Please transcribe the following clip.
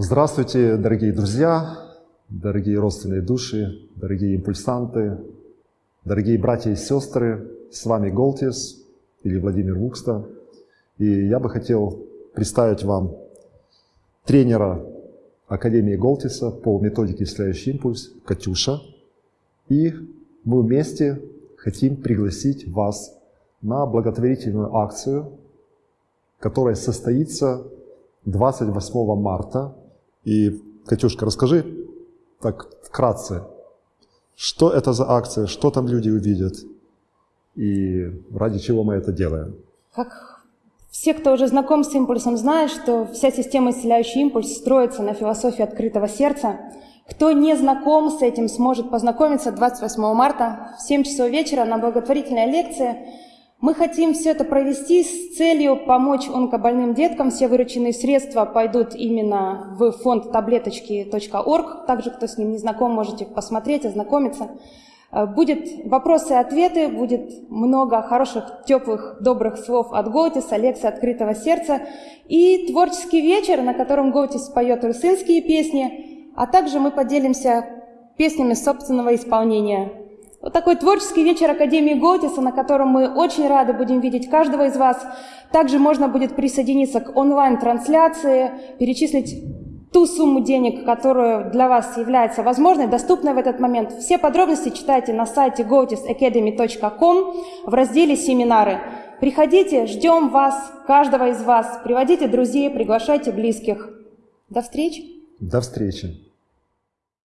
Здравствуйте, дорогие друзья, дорогие родственные души, дорогие импульсанты, дорогие братья и сестры. С вами Голтис или Владимир Вукста. И я бы хотел представить вам тренера Академии Голтиса по методике «Исцеляющий импульс» Катюша. И мы вместе хотим пригласить вас на благотворительную акцию, которая состоится 28 марта и, Катюшка, расскажи так вкратце, что это за акция, что там люди увидят и ради чего мы это делаем. Как все, кто уже знаком с импульсом, знают, что вся система «Исцеляющий импульс» строится на философии открытого сердца. Кто не знаком с этим, сможет познакомиться 28 марта в 7 часов вечера на благотворительной лекции – мы хотим все это провести с целью помочь онкобольным деткам. Все вырученные средства пойдут именно в фонд таблеточки.орг. Также, кто с ним не знаком, можете посмотреть, ознакомиться. Э, будет вопросы и ответы, будет много хороших, теплых, добрых слов от Готиса, лекции открытого сердца и творческий вечер, на котором Готис поет русынские песни, а также мы поделимся песнями собственного исполнения. Вот такой творческий вечер Академии Готиса, на котором мы очень рады будем видеть каждого из вас. Также можно будет присоединиться к онлайн-трансляции, перечислить ту сумму денег, которая для вас является возможной, доступной в этот момент. Все подробности читайте на сайте gotisacademy.com в разделе «Семинары». Приходите, ждем вас, каждого из вас. Приводите друзей, приглашайте близких. До встречи. До встречи.